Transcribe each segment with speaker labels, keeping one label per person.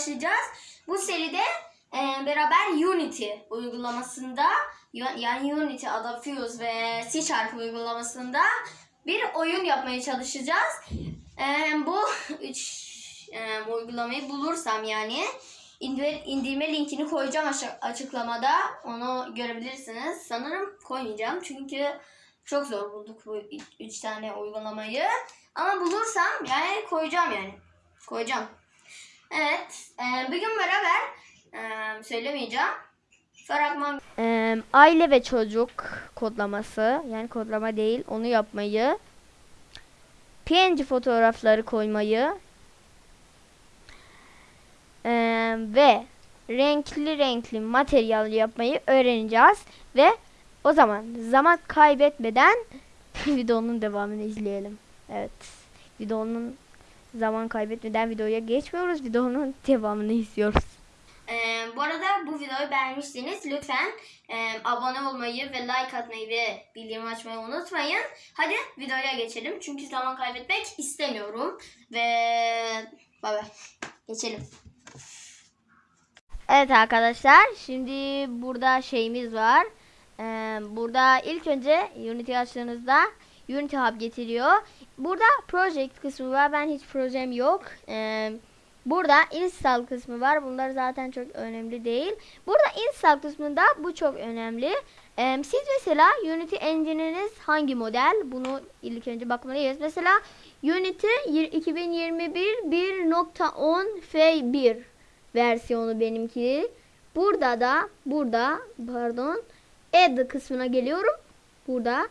Speaker 1: başlayacağız. Bu seride e, beraber Unity uygulamasında ya- yani Unity, Adobe ve C Sharp uygulamasında bir oyun yapmaya çalışacağız. E, bu üç e, uygulamayı bulursam yani indir, indirme linkini koyacağım açıklamada. Onu görebilirsiniz. Sanırım koymayacağım çünkü çok zor bulduk bu üç tane uygulamayı. Ama bulursam yani koyacağım yani. Koyacağım. Evet. E, bir gün beraber e, söylemeyeceğim. Fragman
Speaker 2: Ee, aile ve çocuk kodlaması yani kodlama değil onu yapmayı PNG fotoğrafları koymayı ee, ve renkli renkli materyal yapmayı öğreneceğiz ve o zaman zaman kaybetmeden videonun devamını izleyelim. Evet. Videonun zaman kaybetmeden videoya geçmiyoruz. Videonun devamını izliyoruz.
Speaker 1: Ee, bu arada bu videoyu beğenmişseniz lütfen e, abone olmayı ve like atmayı ve bildirim açmayı unutmayın. Hadi videoya geçelim çünkü zaman kaybetmek istemiyorum. Ve bay bay. Geçelim.
Speaker 2: Evet arkadaşlar şimdi burada şeyimiz var. Ee, burada ilk önce Unity açtığınızda Unity Hub getiriyor. Burada project kısmı var. Ben hiç projem yok. Ee, burada install kısmı var. Bunlar zaten çok önemli değil. Burada install kısmında bu çok önemli. Ee, siz mesela Unity engine'iniz hangi model? Bunu ilk önce bakmalıyız. Mesela Unity yir- 2021 1.10 F1 versiyonu benimki. Burada da burada pardon add kısmına geliyorum. Burada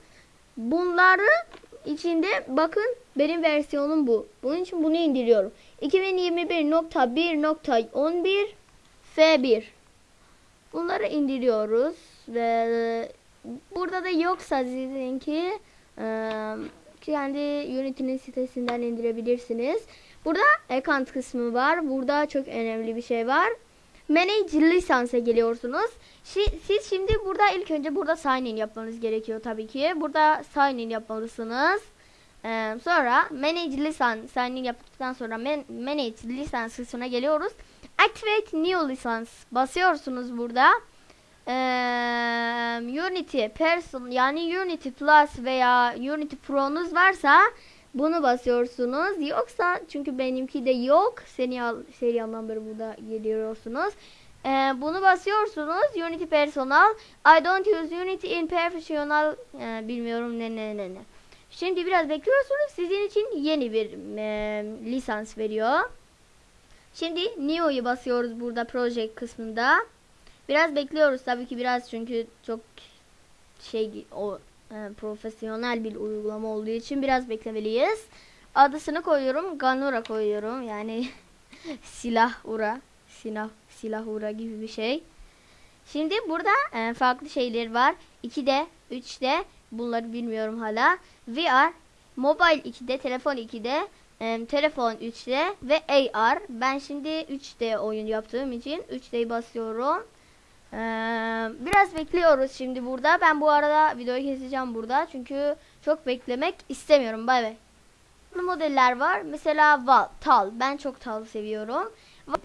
Speaker 2: bunları içinde bakın benim versiyonum bu. Bunun için bunu indiriyorum. 2021.1.11 F1 Bunları indiriyoruz ve burada da yoksa sizinki kendi Unity'nin sitesinden indirebilirsiniz. Burada account kısmı var. Burada çok önemli bir şey var. Manage lisansa geliyorsunuz. Şi- Siz şimdi burada ilk önce burada sign in yapmanız gerekiyor tabii ki. Burada sign in yapmalısınız. Ee, sonra manage lisan sign in yaptıktan sonra man- manage lisans kısmına geliyoruz. Activate new lisans basıyorsunuz burada. Ee, Unity Person yani Unity Plus veya Unity Pro'nuz varsa bunu basıyorsunuz. Yoksa çünkü benimki de yok. Serial serialdan beri burada geliyorsunuz. Ee, bunu basıyorsunuz. Unity Personal. I don't use Unity in professional. Ee, bilmiyorum ne ne ne ne. Şimdi biraz bekliyorsunuz. Sizin için yeni bir e, lisans veriyor. Şimdi Neo'yu basıyoruz burada project kısmında. Biraz bekliyoruz tabii ki biraz çünkü çok şey o e, profesyonel bir uygulama olduğu için biraz beklemeliyiz. Adısını koyuyorum. Ganura koyuyorum. Yani silah ura. Silah, silah ura gibi bir şey. Şimdi burada e, farklı şeyler var. 2'de, 3'de bunları bilmiyorum hala. VR, mobile 2'de, telefon 2'de, e, telefon 3'de ve AR. Ben şimdi 3D oyun yaptığım için 3D'yi basıyorum. Ee, biraz bekliyoruz şimdi burada. Ben bu arada videoyu keseceğim burada. Çünkü çok beklemek istemiyorum. Bay bay. Farklı modeller var. Mesela val, tal. Ben çok tal seviyorum.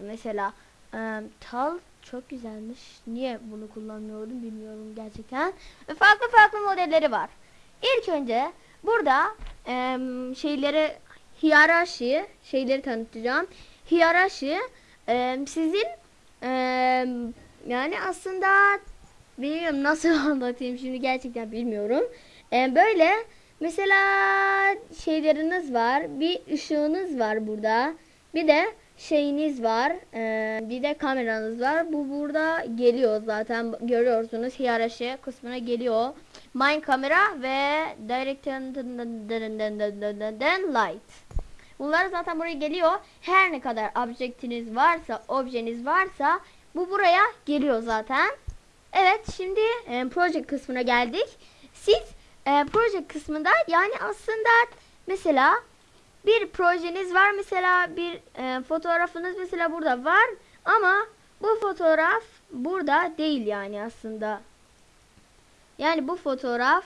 Speaker 2: Mesela e, tal çok güzelmiş. Niye bunu kullanmıyordum bilmiyorum gerçekten. Farklı farklı modelleri var. İlk önce burada e, şeyleri hiyerarşi şeyleri tanıtacağım. Hiyerarşi e, sizin e, yani aslında bilmiyorum nasıl anlatayım şimdi gerçekten bilmiyorum. E, böyle mesela şeyleriniz var. Bir ışığınız var burada. Bir de şeyiniz var. e, bir de kameranız var. Bu burada geliyor zaten görüyorsunuz. Hiyerarşi kısmına geliyor. Mine kamera ve direct light. Bunlar zaten buraya geliyor. Her ne kadar objektiniz varsa, objeniz varsa bu buraya geliyor zaten. Evet şimdi e, project kısmına geldik. Siz e, project kısmında yani aslında mesela bir projeniz var mesela bir e, fotoğrafınız mesela burada var ama bu fotoğraf burada değil yani aslında. Yani bu fotoğraf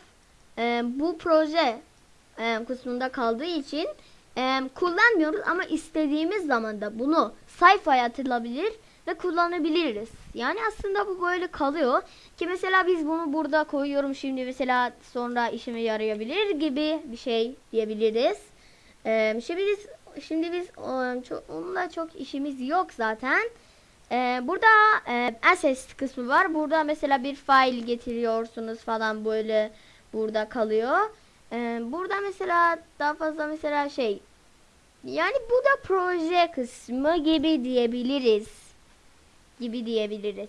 Speaker 2: e, bu proje e, kısmında kaldığı için e, kullanmıyoruz ama istediğimiz zaman da bunu sayfaya atılabilir ve kullanabiliriz. Yani aslında bu böyle kalıyor ki mesela biz bunu burada koyuyorum şimdi mesela sonra işime yarayabilir gibi bir şey diyebiliriz. E, şimdi biz şimdi biz onunla çok işimiz yok zaten. E, burada e, assets kısmı var. Burada mesela bir file getiriyorsunuz falan böyle burada kalıyor. E, burada mesela daha fazla mesela şey yani bu da proje kısmı gibi diyebiliriz. Gibi diyebiliriz.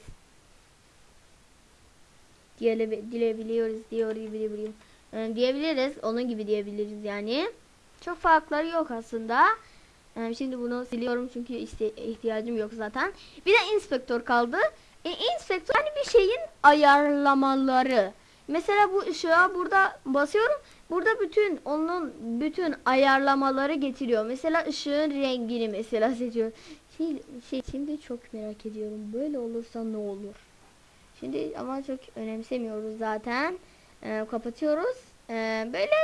Speaker 2: Diyele, diyebiliyoruz diyor diyebiliyoruz. E, diyebiliriz. Onun gibi diyebiliriz yani. Çok farkları yok aslında. E, şimdi bunu siliyorum çünkü ihtiyacım yok zaten. Bir de inspektör kaldı. E, inspektör yani bir şeyin ayarlamaları. Mesela bu ışığa burada basıyorum. Burada bütün onun bütün ayarlamaları getiriyor. Mesela ışığın rengini mesela seçiyor. Şey, şey şimdi çok merak ediyorum. Böyle olursa ne olur? Şimdi ama çok önemsemiyoruz zaten. Ee, kapatıyoruz. Ee, böyle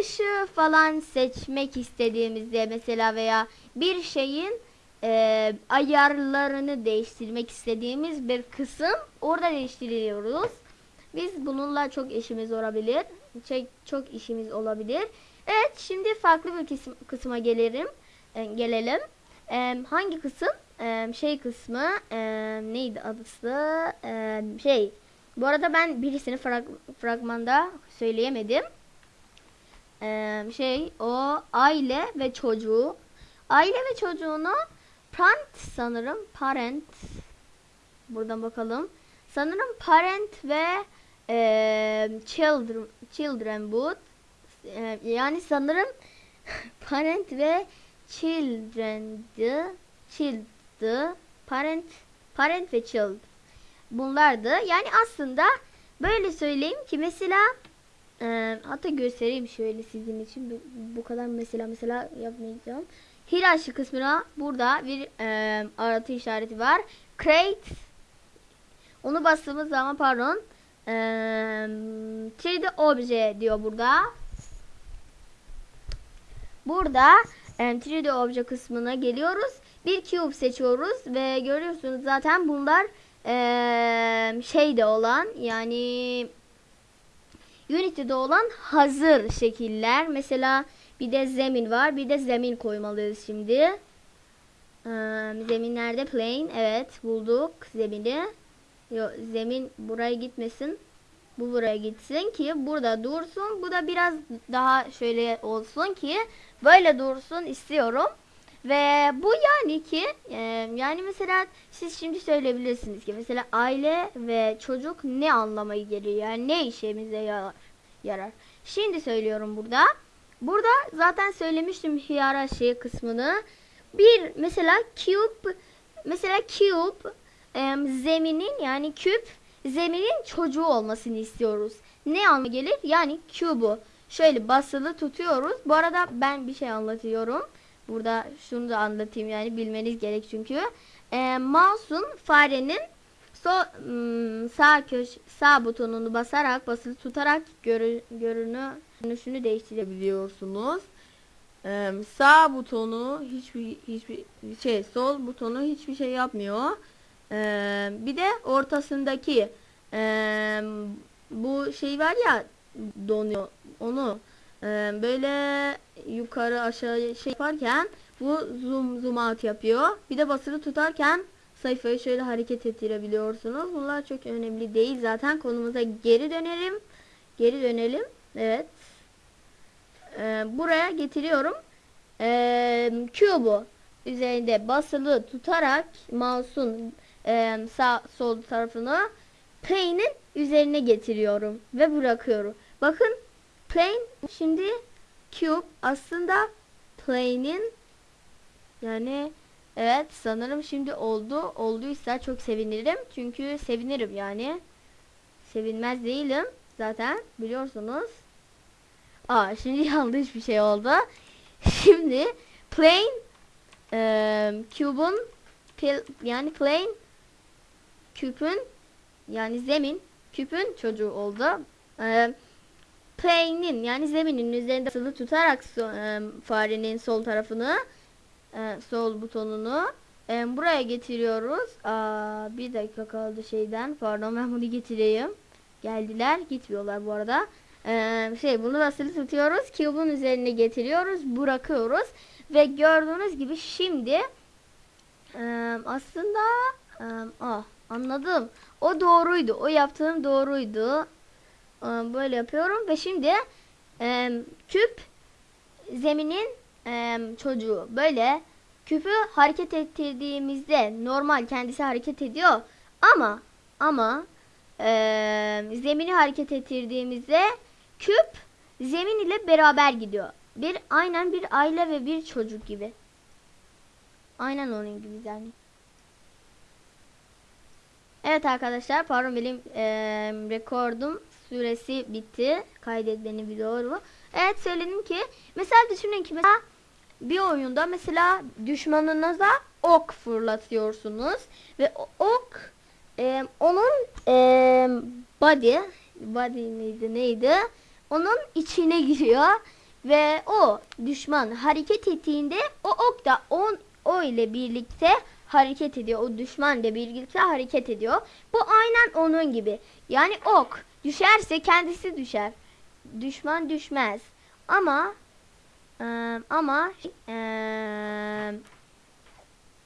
Speaker 2: ışığı falan seçmek istediğimizde mesela veya bir şeyin e, ayarlarını değiştirmek istediğimiz bir kısım orada değiştiriyoruz. Biz bununla çok işimiz olabilir. Çok, çok işimiz olabilir. Evet şimdi farklı bir kısma gelelim. E, gelelim. E, hangi kısım? E, şey kısmı e, neydi adısı? E, şey. Bu arada ben birisini frag, fragmanda söyleyemedim. E, şey o aile ve çocuğu. Aile ve çocuğunu parent sanırım. Parent. Buradan bakalım. Sanırım parent ve e, children children boot E, yani sanırım parent ve children'dı child'dı. Parent parent ve child. Bunlardı. Yani aslında böyle söyleyeyim ki mesela e, hatta göstereyim şöyle sizin için. Bu, bu kadar mesela mesela yapmayacağım. Hirashi kısmına burada bir e, aratı işareti var. Create. Onu bastığımız zaman pardon ee, 3D obje diyor burada. Burada e, 3D obje kısmına geliyoruz. Bir cube seçiyoruz ve görüyorsunuz zaten bunlar e, şeyde olan yani Unity'de olan hazır şekiller. Mesela bir de zemin var. Bir de zemin koymalıyız şimdi. Ee, zemin nerede? Plane. Evet bulduk zemini. Yo, zemin buraya gitmesin. Bu buraya gitsin ki burada dursun. Bu da biraz daha şöyle olsun ki böyle dursun istiyorum. Ve bu yani ki e, yani mesela siz şimdi söyleyebilirsiniz ki mesela aile ve çocuk ne anlamayı geliyor yani ne işimize yarar. Şimdi söylüyorum burada. Burada zaten söylemiştim hiyerarşi kısmını. Bir mesela cube mesela cube e, zeminin yani küp zeminin çocuğu olmasını istiyoruz. Ne anlamı gelir? Yani cube'u şöyle basılı tutuyoruz. Bu arada ben bir şey anlatıyorum. Burada şunu da anlatayım yani bilmeniz gerek çünkü. E, mouse'un farenin so, ım, sağ köş sağ butonunu basarak basılı tutarak görü, görünü görünüşünü değiştirebiliyorsunuz. Ee, sağ butonu hiçbir hiçbir şey sol butonu hiçbir şey yapmıyor. Ee, bir de ortasındaki ee, bu şey var ya donuyor onu ee, böyle yukarı aşağı şey yaparken bu zoom zoom out yapıyor. Bir de basılı tutarken sayfayı şöyle hareket ettirebiliyorsunuz. Bunlar çok önemli değil. Zaten konumuza geri dönelim. Geri dönelim. Evet. Ee, buraya getiriyorum. Ee, Cube'u üzerinde basılı tutarak mouse'un e, sağ sol tarafını plane'in üzerine getiriyorum ve bırakıyorum. Bakın plane şimdi cube aslında plane'in yani evet sanırım şimdi oldu. Olduysa çok sevinirim. Çünkü sevinirim yani. Sevinmez değilim zaten biliyorsunuz. Aa şimdi yanlış bir şey oldu. Şimdi plane e, cube'un yani plane küpün yani zemin küpün çocuğu oldu. Ee, plane'in yani zeminin üzerinde basılı tutarak so- e, farenin sol tarafını e, sol butonunu e, buraya getiriyoruz. Aa, bir dakika kaldı şeyden. Pardon ben bunu getireyim. Geldiler. Gitmiyorlar bu arada. E, şey bunu basılı tutuyoruz. Cube'un üzerine getiriyoruz. Bırakıyoruz. Ve gördüğünüz gibi şimdi e, aslında e, ah, anladım. O doğruydu. O yaptığım doğruydu. E, böyle yapıyorum ve şimdi küp zeminin çocuğu böyle küpü hareket ettirdiğimizde normal kendisi hareket ediyor ama ama zemini hareket ettirdiğimizde küp zemin ile beraber gidiyor. Bir aynen bir aile ve bir çocuk gibi. Aynen onun gibi yani. Evet arkadaşlar pardon benim e, rekordum süresi bitti. Kaydetmeni bir doğru. Evet söyledim ki mesela düşünün ki mesela bir oyunda mesela düşmanınıza ok fırlatıyorsunuz ve ok e, onun e, body body neydi neydi onun içine giriyor ve o düşman hareket ettiğinde o ok da on, o ile birlikte hareket ediyor. O düşman ile birlikte hareket ediyor. Bu aynen onun gibi. Yani ok düşerse kendisi düşer. Düşman düşmez. Ama e, ama e,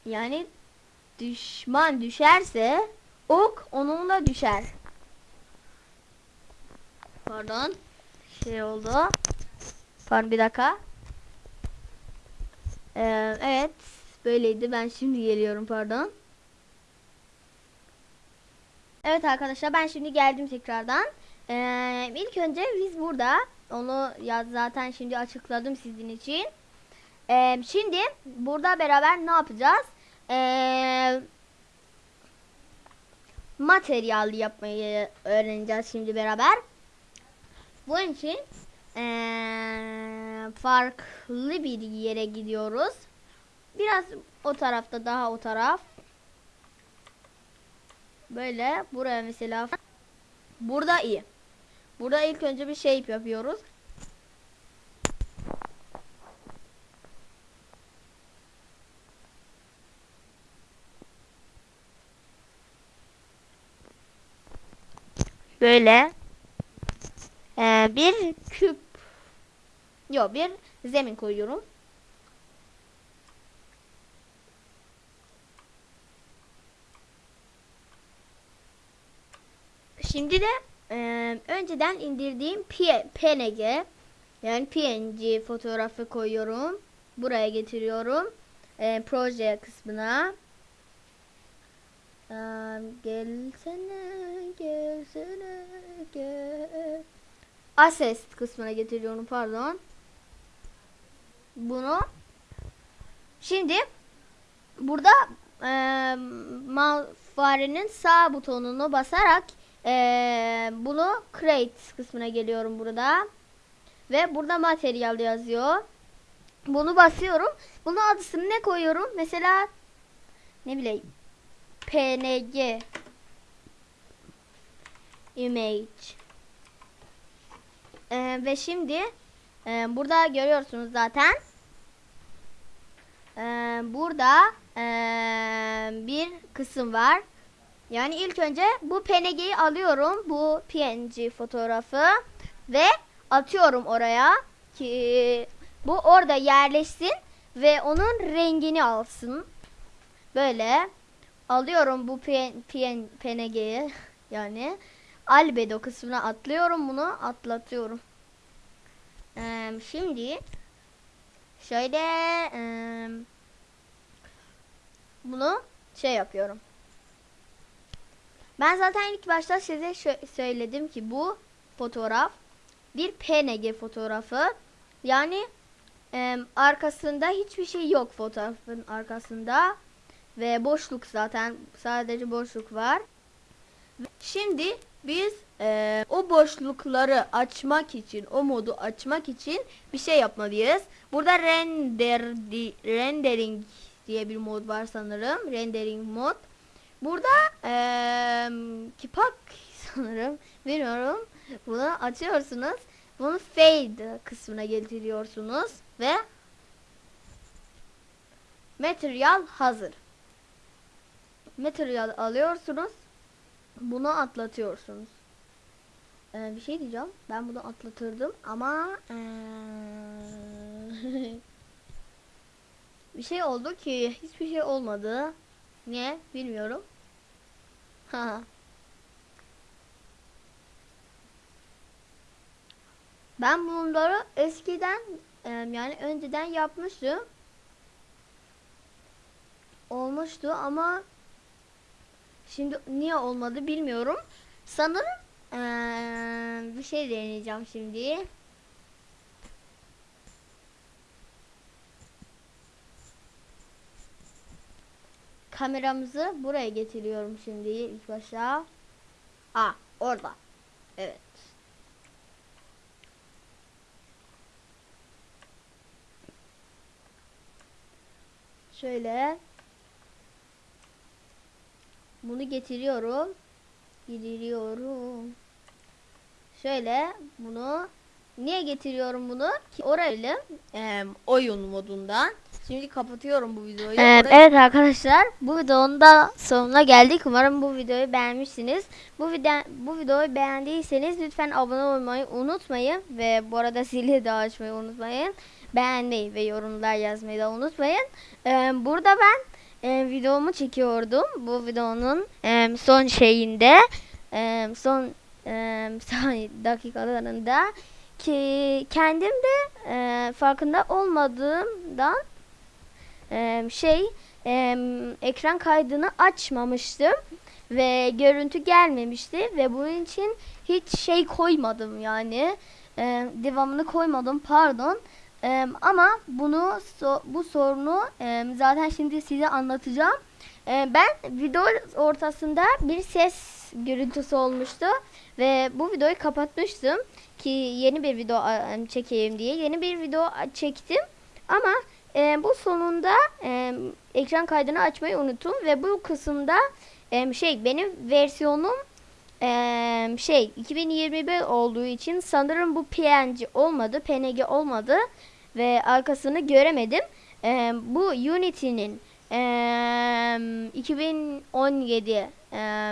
Speaker 2: yani düşman düşerse ok onunla düşer. Pardon. Şey oldu. Pardon bir dakika. Ee, evet. Böyleydi. Ben şimdi geliyorum pardon. Evet arkadaşlar ben şimdi geldim tekrardan. Ee, ilk önce biz burada onu ya zaten şimdi açıkladım sizin için. Ee, şimdi burada beraber ne yapacağız? Ee, materyal yapmayı öğreneceğiz şimdi beraber. Bunun için ee, farklı bir yere gidiyoruz. Biraz o tarafta daha o taraf. Böyle buraya mesela burada iyi. Burada ilk önce bir şey yapıyoruz. Böyle ee, bir küp yok bir zemin koyuyorum. Şimdi de e, önceden indirdiğim PNG yani PNG fotoğrafı koyuyorum. Buraya getiriyorum. E, proje kısmına. E, gelsene, gelsene, gel. Assets kısmına getiriyorum pardon. Bunu şimdi burada e, farenin sağ butonunu basarak e, bunu create kısmına geliyorum burada ve burada materyal yazıyor. Bunu basıyorum. Bunun adısını ne koyuyorum? Mesela ne bileyim PNG image ee, ve şimdi e, burada görüyorsunuz zaten. Ee, burada e, bir kısım var. Yani ilk önce bu PNG'yi alıyorum. Bu PNG fotoğrafı ve atıyorum oraya ki bu orada yerleşsin ve onun rengini alsın. Böyle alıyorum bu PN, PN, PNG'yi yani albedo kısmına atlıyorum bunu atlatıyorum. Ee, şimdi şöyle e, bunu şey yapıyorum. Ben zaten ilk başta size söyledim ki bu fotoğraf bir PNG fotoğrafı. Yani e, arkasında hiçbir şey yok fotoğrafın arkasında ve boşluk zaten sadece boşluk var. Şimdi biz e, o boşlukları açmak için, o modu açmak için bir şey yapmalıyız. Burada render di, rendering diye bir mod var sanırım. Rendering mod. Burada e, kipak sanırım. Bilmiyorum. Bunu açıyorsunuz bunu fade kısmına getiriyorsunuz ve material hazır. Material alıyorsunuz. Bunu atlatıyorsunuz. Ee, bir şey diyeceğim. Ben bunu atlatırdım ama ee, bir şey oldu ki hiçbir şey olmadı. Niye? Bilmiyorum. Ha. Ben bunları eskiden e, yani önceden yapmıştım. Olmuştu ama şimdi niye olmadı bilmiyorum. Sanırım e, bir şey deneyeceğim şimdi. Kameramızı buraya getiriyorum şimdi ilk başta. Aa orada. Evet. Şöyle bunu getiriyorum. Getiriyorum. Şöyle bunu niye getiriyorum bunu? Ki orayla em, oyun modundan. Şimdi kapatıyorum bu videoyu.
Speaker 1: Evet,
Speaker 2: Orayı- evet arkadaşlar bu videonun da sonuna geldik. Umarım bu videoyu beğenmişsiniz. Bu video bu videoyu beğendiyseniz lütfen abone olmayı unutmayın ve bu arada zili de açmayı unutmayın. Beğenmeyi ve yorumlar yazmayı da unutmayın. Ee, burada ben e, videomu çekiyordum. Bu videonun e, son şeyinde e, son e, dakikalarında ki kendim de e, farkında olmadığımdan e, şey e, ekran kaydını açmamıştım ve görüntü gelmemişti ve bunun için hiç şey koymadım yani E, devamını koymadım pardon. E, ama bunu so- bu sorunu e, zaten şimdi size anlatacağım. E, ben video ortasında bir ses görüntüsü olmuştu. Ve bu videoyu kapatmıştım ki yeni bir video çekeyim diye. Yeni bir video çektim. Ama e, bu sonunda e, ekran kaydını açmayı unuttum. Ve bu kısımda e, şey benim versiyonum e, şey 2021 olduğu için sanırım bu PNG olmadı, PNG olmadı. Ve arkasını göremedim. E, bu Unity'nin e, 2017 e,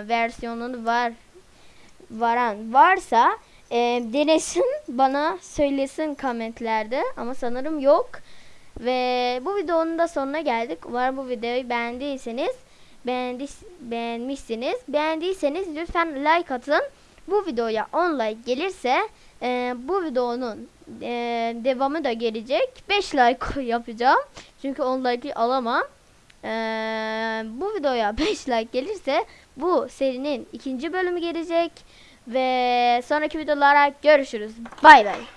Speaker 2: versiyonunu var varan varsa e, denesin bana söylesin komentlerde ama sanırım yok. Ve bu videonun da sonuna geldik. Umarım bu videoyu beğendiyseniz beğendi, beğenmişsiniz. Beğendiyseniz lütfen like atın. Bu videoya 10 like gelirse e, bu videonun e, devamı da gelecek. 5 like yapacağım. Çünkü 10 like'ı alamam. E, bu videoya 5 like gelirse bu serinin ikinci bölümü gelecek. Ve sonraki videolara görüşürüz. Bay bay.